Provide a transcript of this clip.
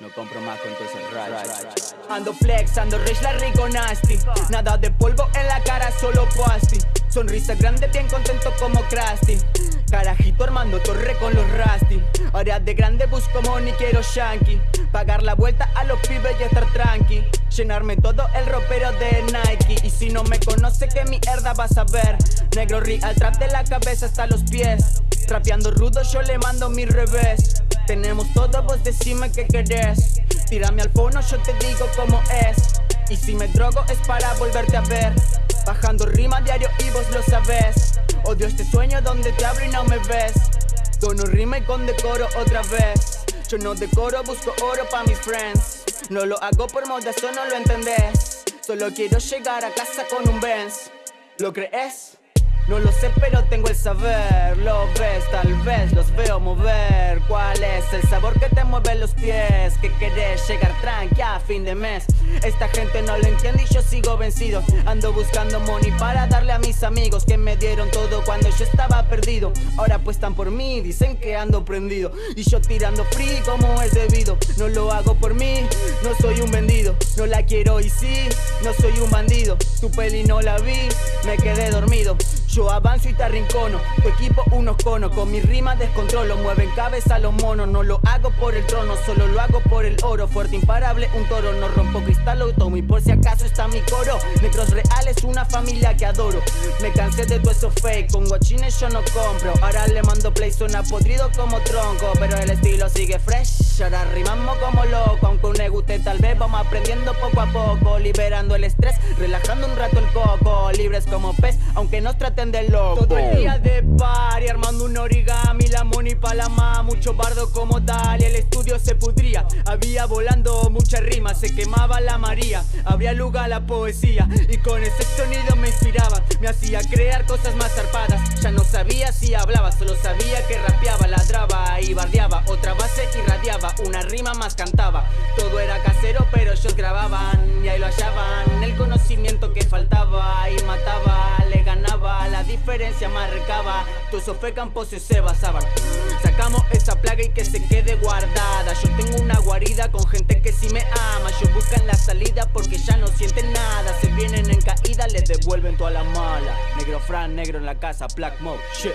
No compro más con todo ese rayos. Ando flex, ando rich, la rico nasty Nada de polvo en la cara, solo pasty Sonrisa grande, bien contento como Krusty. Carajito armando torre con los Rusty. Ahora de grande busco money, quiero shanky. Pagar la vuelta a los pibes y estar tranqui. Llenarme todo el ropero de Nike. Y si no me conoce, que mierda vas a ver Negro real trap de la cabeza hasta los pies. Trapeando rudo, yo le mando mi revés tenemos todo, vos decime qué querés. Tírame al fono, yo te digo cómo es. Y si me drogo es para volverte a ver. Bajando rima diario y vos lo sabés. Odio este sueño donde te abro y no me ves. Tono rima y con decoro otra vez. Yo no decoro, busco oro pa' mis friends. No lo hago por moda, eso no lo entendés. Solo quiero llegar a casa con un Benz. ¿Lo crees? No lo sé pero tengo el saber. Lo ves, tal vez los veo mover. ¿Cuál es el sabor que te mueve los pies? Que querés llegar tranqui a fin de mes. Esta gente no lo entiende y yo sigo vencido. Ando buscando money para darle a mis amigos Que me dieron todo cuando yo estaba perdido. Ahora apuestan por mí, dicen que ando prendido. Y yo tirando free como es debido. No lo hago por mí, no soy un vendido. No la quiero y sí, no soy un bandido. Tu peli no la vi, me quedé dormido yo avanzo y te arrincono, tu equipo unos conos. Con mi rima descontrolo, mueven cabeza los monos. No lo hago por el trono, solo lo hago por el oro. Fuerte, imparable, un toro, no rompo cristal o tomo Y por si acaso está mi coro. Negros reales, una familia que adoro. Me cansé de todo eso fake, con guachines yo no compro. Ahora le mando play, suena podrido como tronco. Pero el estilo sigue fresh, ahora rimamos como loco. Aunque un guste tal vez vamos aprendiendo poco a poco. Liberando el estrés, relajando como pez, aunque nos traten de loco. Todo el día de party armando un origami La money pa' la ma, mucho bardo como tal Y el estudio se pudría, había volando mucha rima Se quemaba la María, habría lugar a la poesía Y con ese sonido me inspiraba. Me hacía crear cosas más zarpadas. Ya no sabía si hablaba, solo sabía que rapeaba Ladraba y bardeaba, otra base irradiaba Una rima más cantaba. Todo era casero pero ellos grababan Y ahí lo hallaban, el conocimiento que faltaba Y mataba, le ganaba la diferencia marcaba. Eso fue campos y se basaban Sacamos esa plaga y que se quede guardada. Yo tengo una guarida con gente que sí me ama. Yo buscan la salida porque ya no sienten nada. Se vienen en caída, les devuelven toda la mala. Negro Fran, negro en la casa, Black Mode, shit